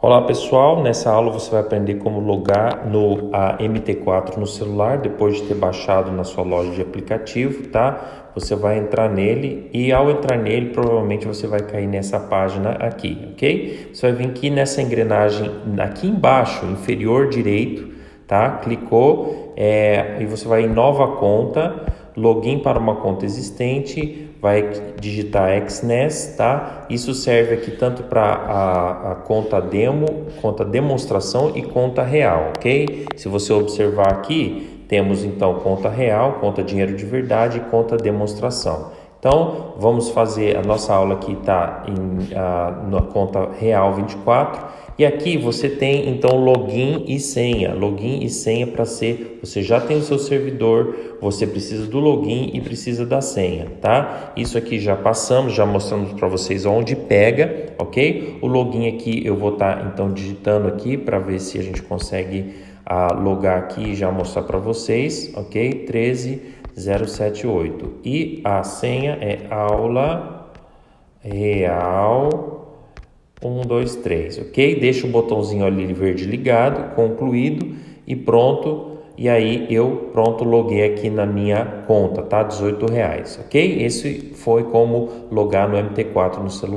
Olá pessoal, nessa aula você vai aprender como logar no a MT4 no celular depois de ter baixado na sua loja de aplicativo, tá? Você vai entrar nele e ao entrar nele provavelmente você vai cair nessa página aqui, ok? Você vai vir aqui nessa engrenagem aqui embaixo, inferior direito, tá? Clicou é, e você vai em nova conta, login para uma conta existente, vai digitar XNES, tá? Isso serve aqui tanto para a, a, conta demo, conta demonstração e conta real, ok? Se você observar aqui, temos então conta real, conta dinheiro de verdade e conta demonstração. Então, vamos fazer a nossa aula aqui está na conta real 24 e aqui você tem então login e senha, login e senha para ser, você já tem o seu servidor, você precisa do login e precisa da senha, tá? Isso aqui já passamos, já mostramos para vocês onde pega, ok? O login aqui eu vou estar tá, então digitando aqui para ver se a gente consegue ah, logar aqui e já mostrar para vocês, ok? 13 078. E a senha é aula real 123, ok? Deixa o botãozinho ali verde ligado, concluído e pronto. E aí eu pronto loguei aqui na minha conta, tá? 18 reais, ok? Esse foi como logar no MT4 no celular.